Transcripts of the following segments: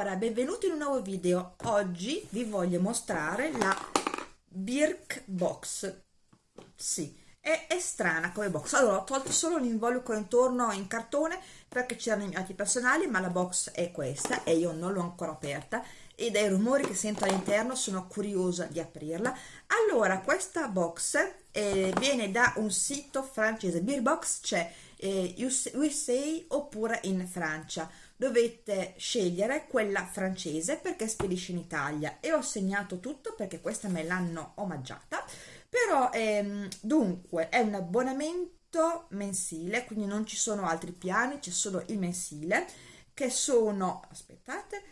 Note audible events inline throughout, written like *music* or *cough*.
Allora, benvenuti in un nuovo video. Oggi vi voglio mostrare la Birk Box. Sì, è, è strana come box. Allora, ho tolto solo l'involucro intorno in cartone perché c'erano i miei atti personali, ma la box è questa e io non l'ho ancora aperta e dai rumori che sento all'interno sono curiosa di aprirla. Allora, questa box eh, viene da un sito francese. Beerbox c'è eh, USA oppure in Francia dovete scegliere quella francese perché spedisce in Italia. E ho segnato tutto perché questa me l'hanno omaggiata. Però ehm, dunque è un abbonamento mensile quindi non ci sono altri piani c'è solo il mensile che sono aspettate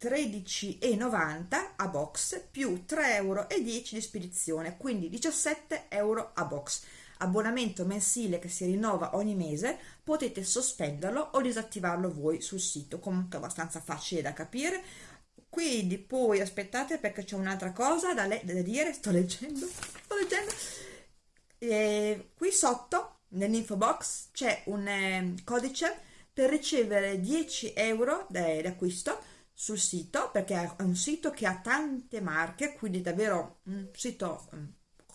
13,90 a box più 3,10 euro di spedizione quindi 17 euro a box abbonamento mensile che si rinnova ogni mese, potete sospenderlo o disattivarlo voi sul sito, comunque abbastanza facile da capire. Quindi poi aspettate perché c'è un'altra cosa da, da, dire, sto leggendo, sto leggendo. E qui sotto nell'info box c'è un eh, codice per ricevere 10 euro d'acquisto sul sito perché è un sito che ha tante marche quindi davvero un sito um,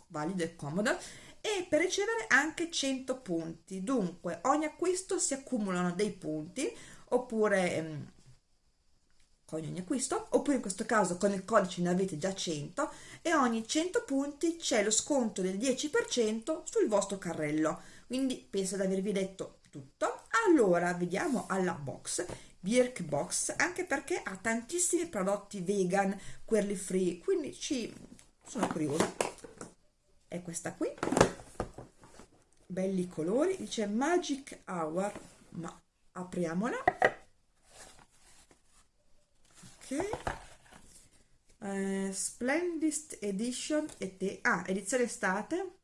valido e comodo e per ricevere anche 100 punti. Dunque ogni acquisto si accumulano dei punti oppure ehm, con ogni acquisto oppure in questo caso con il codice ne avete già 100 e ogni 100 punti c'è lo sconto del 10% sul vostro carrello. Quindi penso di avervi detto tutto. Allora vediamo alla box Birk Box anche perché ha tantissimi prodotti vegan quelli free. Quindi ci sono curiosa. È questa qui belli colori dice magic hour ma apriamola. Ok. Eh, splendid edition e te. Ah edizione estate.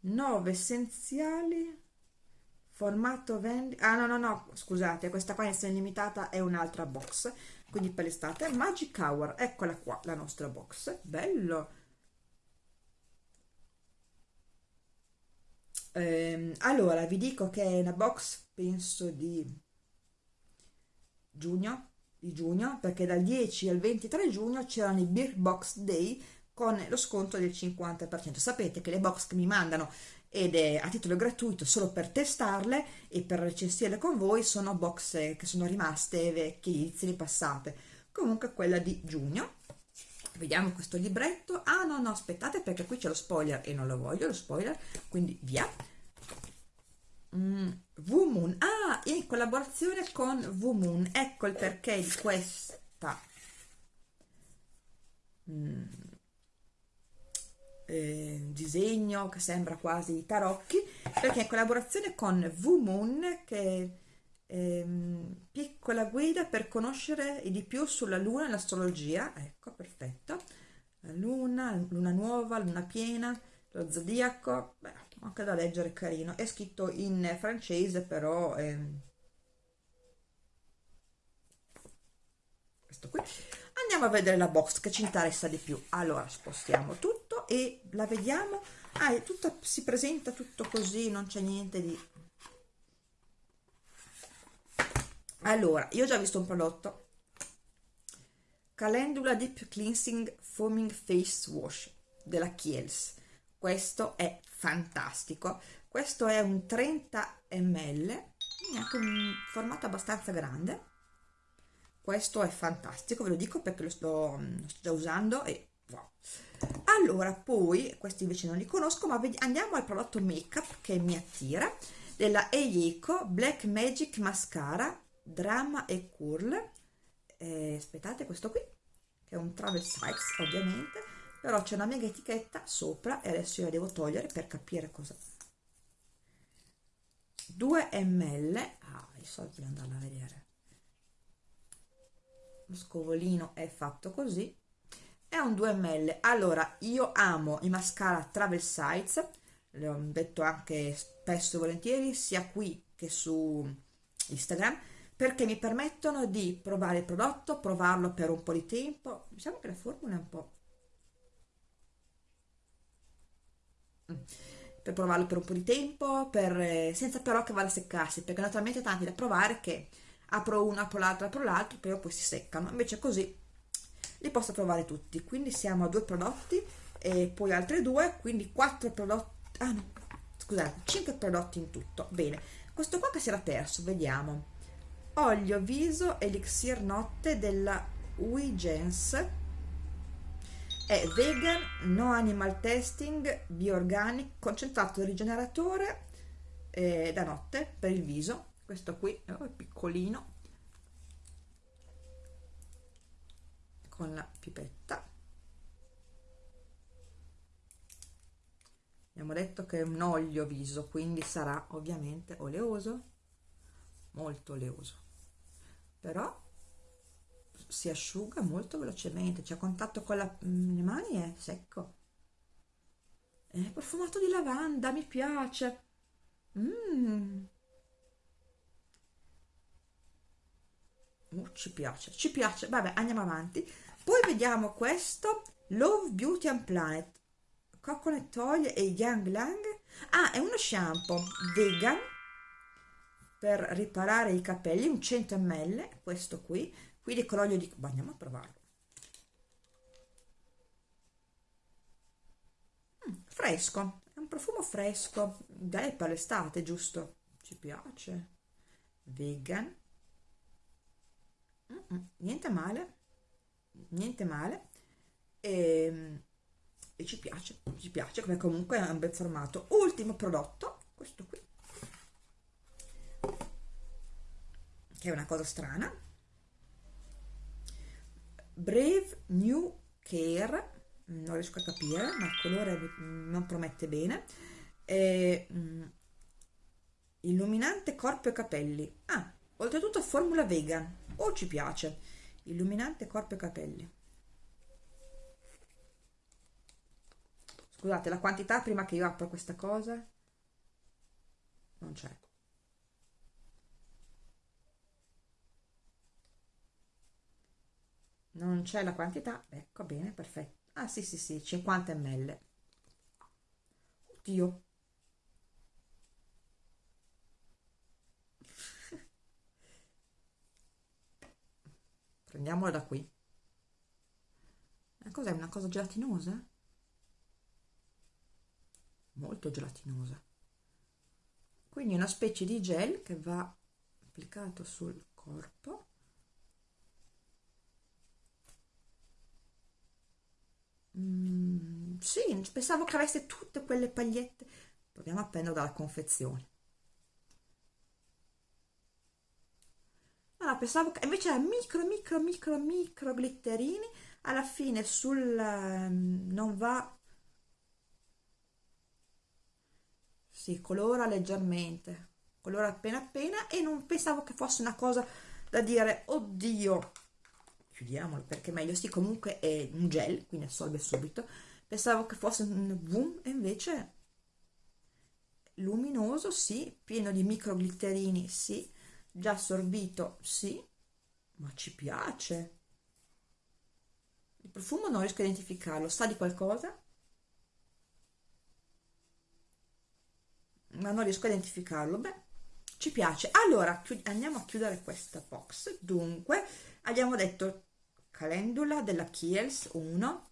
9 essenziali formato vendi ah no no no scusate questa qua in edizione limitata è un'altra box quindi per l'estate. Magic hour eccola qua la nostra box. Bello Eh, allora, vi dico che è una box, penso, di giugno, di giugno, perché dal 10 al 23 giugno c'erano i Beer Box Day con lo sconto del 50%. Sapete che le box che mi mandano ed è a titolo gratuito solo per testarle e per recensirle con voi sono box che sono rimaste vecchie edizioni passate. Comunque quella di giugno. Vediamo questo libretto. Ah no no aspettate perché qui c'è lo spoiler e non lo voglio lo spoiler, quindi via. Mm, ah in collaborazione con V-Moon ecco il perché di questa. Mm, eh, disegno che sembra quasi tarocchi perché in collaborazione con V-Moon che ehm, piccola guida per conoscere di più sulla luna e l'astrologia. Ecco perfetto. La luna, luna nuova, luna piena lo zodiaco. Beh anche da leggere carino. È scritto in francese però ehm, questo qui. Andiamo a vedere la box che ci interessa di più. Allora spostiamo tutto e la vediamo. Ah, tutta, si presenta tutto così non c'è niente di allora io ho già visto un prodotto. Calendula Deep Cleansing Foaming Face Wash della Kiehl's. Questo è fantastico. Questo è un 30 ml anche un formato abbastanza grande. Questo è fantastico ve lo dico perché lo sto, lo sto già usando e wow. allora poi questi invece non li conosco ma andiamo al prodotto make up che mi attira della Eiko Black Magic Mascara Drama e Curl. Eh, aspettate questo qui che è un travel size ovviamente. Però c'è una mega etichetta sopra e adesso io la devo togliere per capire cosa. 2 ml ah i soldi di andarla a vedere. Lo scovolino è fatto così. È un 2 ml allora io amo i mascara travel size le ho detto anche spesso e volentieri sia qui che su Instagram perché mi permettono di provare il prodotto, provarlo per un po' di tempo. Diciamo che la formula è un po' per provarlo per un po' di tempo, per, eh, senza però che vada a seccarsi, perché naturalmente tanti da provare che apro uno, apro l'altro, apro l'altro, però poi si seccano, invece così li posso trovare tutti, quindi siamo a due prodotti e poi altri due, quindi quattro prodotti, ah no, scusate, cinque prodotti in tutto, bene, questo qua che si era perso, vediamo, olio viso elixir notte della Wigens è vegan, no animal testing, bioorganic, concentrato rigeneratore eh, da notte per il viso. Questo qui oh, è piccolino. Con la pipetta. Abbiamo detto che è un olio viso quindi sarà ovviamente oleoso molto oleoso però si asciuga molto velocemente c'è contatto con la, mm, le mani è secco. È profumato di lavanda mi piace. Mm. uh, ci piace ci piace. Vabbè andiamo avanti. Poi vediamo questo Love Beauty and Planet. Coconut Oil e Yang Lang. Ah è uno shampoo vegan per riparare i capelli un 100 ml questo qui quindi con l'olio di bah, andiamo a provarlo. Mm, fresco è un profumo fresco dai per l'estate giusto? Ci piace. Vegan. Mm -mm, niente male niente male. E, ehm, e ci piace ci piace come comunque è un bel formato. Ultimo prodotto questo qui che è una cosa strana. Brave New Care non riesco a capire ma il colore non promette bene. E, mm, illuminante corpo e capelli. Ah, oltretutto formula vegan. Oh, ci piace. Illuminante corpo e capelli. Scusate la quantità prima che io apro questa cosa? Non c'è non c'è la quantità? Ecco bene perfetto. Ah sì sì sì 50 ml. Oddio. *laughs* Prendiamola da qui. Cos'è una cosa gelatinosa? Molto gelatinosa. Quindi una specie di gel che va applicato sul corpo Mm, sì, pensavo che avesse tutte quelle pagliette. Proviamo a prendere dalla confezione. Allora, pensavo che invece era micro, micro, micro, micro glitterini. Alla fine sul... Um, non va... Si colora leggermente, colora appena appena e non pensavo che fosse una cosa da dire, oddio, chiudiamolo perché meglio sì comunque è un gel quindi assorbe subito pensavo che fosse un boom e invece luminoso sì. Pieno di micro glitterini sì. Già assorbito sì. Ma ci piace. Il profumo non riesco a identificarlo. Sa di qualcosa? Ma non riesco a identificarlo. Beh ci piace. Allora andiamo a chiudere questa box. Dunque abbiamo detto calendula della Kiehl's 1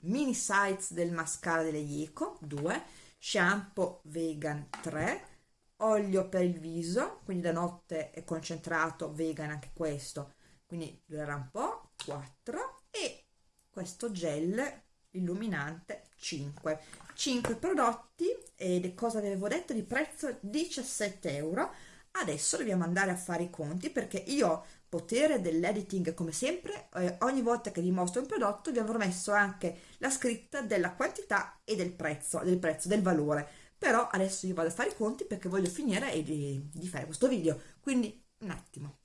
mini size del mascara delle Ico 2 shampoo vegan 3 olio per il viso quindi da notte è concentrato vegan anche questo quindi durerà un po' 4 e questo gel illuminante 5 5 prodotti ed cosa avevo detto di prezzo? 17 euro adesso dobbiamo andare a fare i conti perché io potere dell'editing come sempre eh, ogni volta che vi mostro un prodotto vi avrò messo anche la scritta della quantità e del prezzo del prezzo del valore. Però adesso io vado a fare i conti perché voglio finire di, di fare questo video. Quindi un attimo.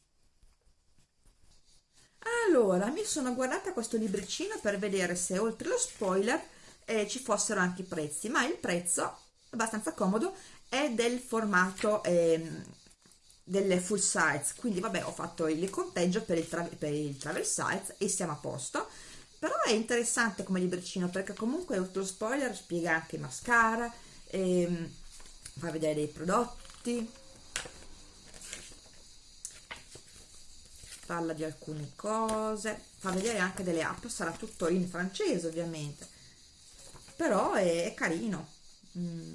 Allora mi sono guardata questo libricino per vedere se oltre lo spoiler eh, ci fossero anche i prezzi. Ma il prezzo abbastanza comodo è del formato eh, delle full size. Quindi vabbè ho fatto il conteggio per il, per il travel size e siamo a posto. Però è interessante come libricino perché comunque lo spoiler spiega anche mascara ehm, fa vedere dei prodotti. Parla di alcune cose fa vedere anche delle app sarà tutto in francese ovviamente. Però è, è carino. Mm,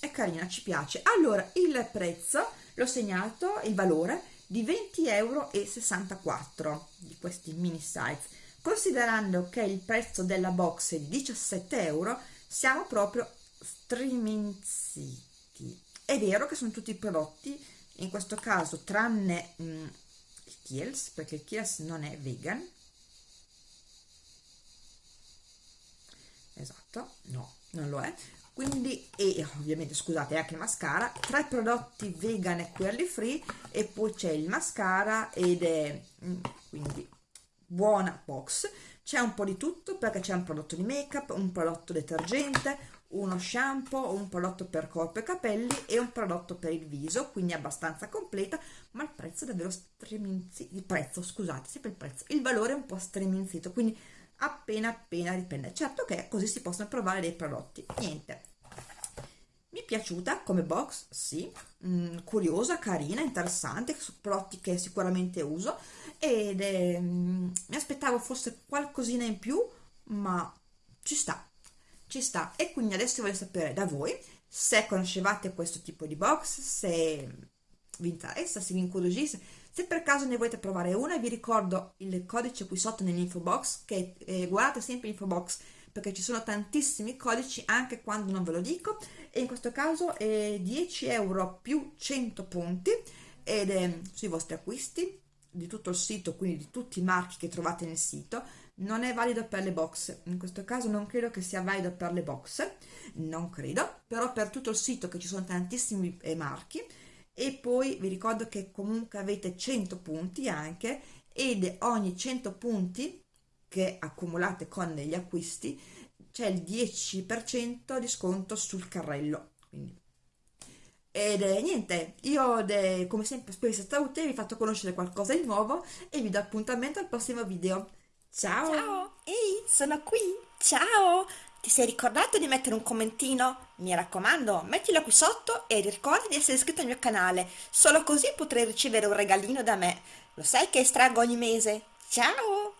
è carina ci piace. Allora il prezzo l'ho segnato il valore di 20,64 euro di questi mini size considerando che il prezzo della box è di 17 euro siamo proprio striminziti è vero che sono tutti prodotti in questo caso tranne mh, mm, il Kiels perché il Kiels non è vegan. Esatto no non lo è quindi e ovviamente scusate anche il mascara. Tre prodotti vegan e quelli free e poi c'è il mascara ed è mm, quindi buona box. C'è un po' di tutto perché c'è un prodotto di make up un prodotto detergente uno shampoo un prodotto per corpo e capelli e un prodotto per il viso quindi abbastanza completa ma il prezzo è davvero streminzito il prezzo scusate sempre il prezzo il valore è un po' streminzito quindi appena appena dipende certo che così si possono provare dei prodotti. Niente. Mi è piaciuta come box? Sì. Mm, curiosa carina interessante prodotti che sicuramente uso. Ed mm, mi aspettavo fosse qualcosina in più ma ci sta. Ci sta. E quindi adesso voglio sapere da voi se conoscevate questo tipo di box se vi interessa se vi incuriosisce se per caso ne volete provare una vi ricordo il codice qui sotto nell'info box che eh, guardate sempre l'info box perché ci sono tantissimi codici anche quando non ve lo dico. E in questo caso è 10 euro più 100 punti ed è sui vostri acquisti di tutto il sito quindi di tutti i marchi che trovate nel sito. Non è valido per le box. In questo caso non credo che sia valido per le box. Non credo. Però per tutto il sito che ci sono tantissimi eh, marchi e poi vi ricordo che comunque avete 100 punti anche ed ogni 100 punti che accumulate con degli acquisti c'è il 10% di sconto sul carrello quindi ed eh, niente, io de, come sempre spero sia stata utile, vi ho fatto conoscere qualcosa di nuovo e vi do appuntamento al prossimo video. Ciao! Ciao! Ehi, sono qui! Ciao! Ti sei ricordato di mettere un commentino? Mi raccomando, mettilo qui sotto e ricorda di essere iscritto al mio canale, solo così potrai ricevere un regalino da me. Lo sai che estraggo ogni mese? Ciao!